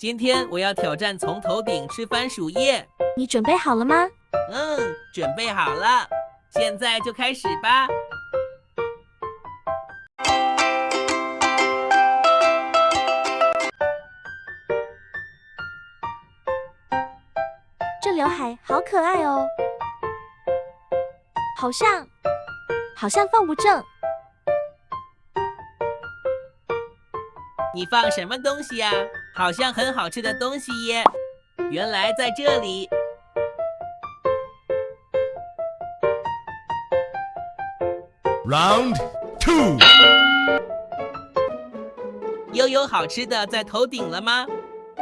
今天我要挑战从头顶吃番薯叶。你准备好了吗？嗯，准备好了。现在就开始吧。这刘海好可爱哦，好像，好像放不正。你放什么东西呀？好像很好吃的东西耶！原来在这里。Round two。又有好吃的在头顶了吗？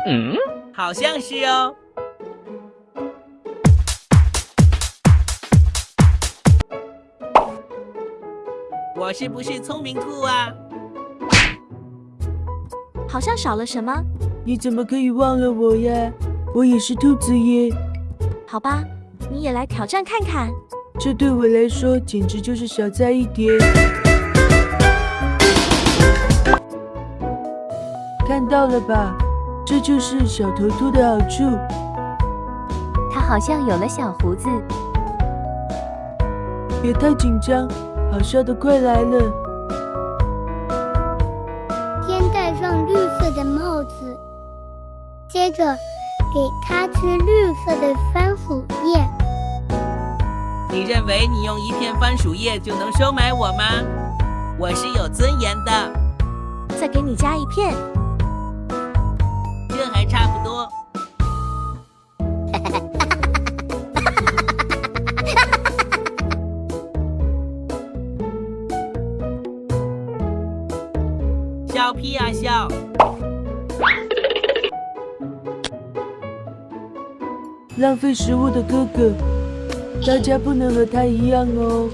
嗯，好像是哦。我是不是聪明兔啊？好像少了什么？你怎么可以忘了我呀？我也是兔子耶。好吧，你也来挑战看看。这对我来说简直就是小菜一碟。看到了吧？这就是小头兔的好处。它好像有了小胡子。别太紧张，好笑的快来了。的帽子，接着给他吃绿色的番薯叶。你认为你用一片番薯叶就能收买我吗？我是有尊严的。再给你加一片，笑屁啊笑！浪费食物的哥哥，大家不能和他一样哦。